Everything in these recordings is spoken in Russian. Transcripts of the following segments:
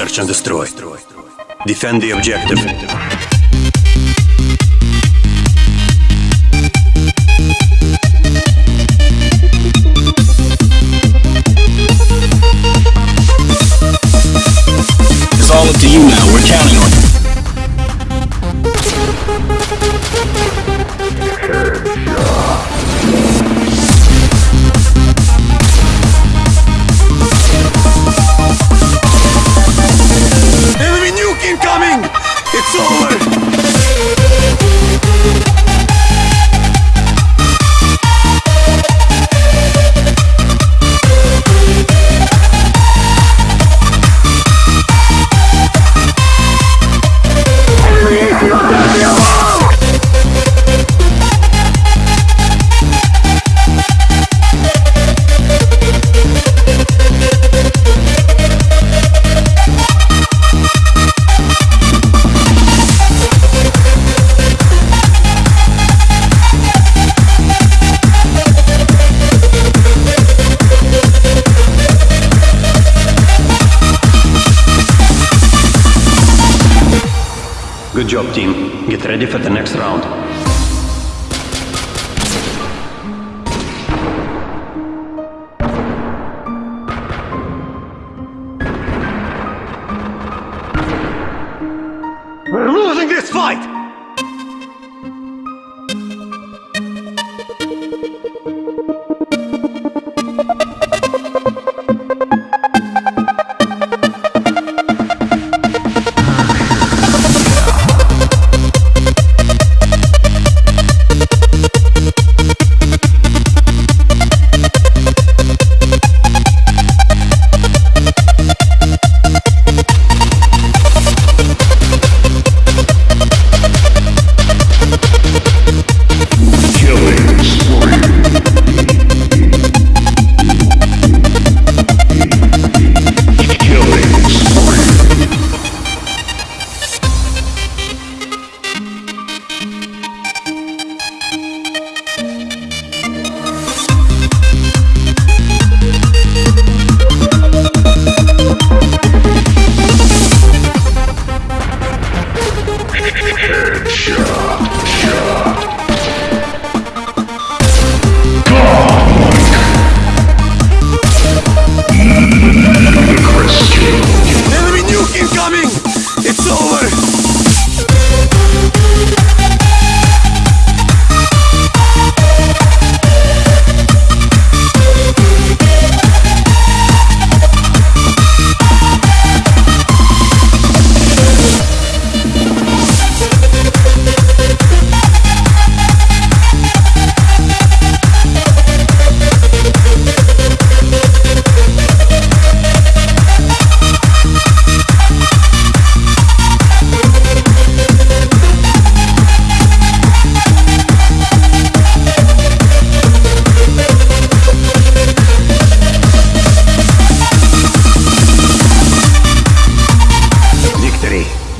Search and destroy. Defend the objective. It's all up to you now. We're counting on you. Enemy Good job, team. Get ready for the next round.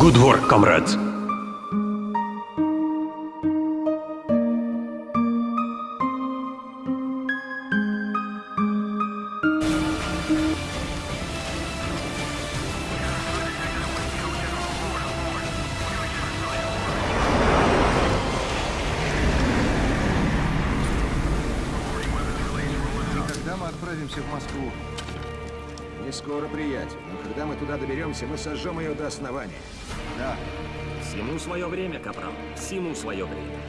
Good work, comrades. Отправимся в Москву? Не скоро, приятель, но когда мы туда доберемся, мы сожжем ее до основания. Да. Всему свое время, Капрал. Всему свое время.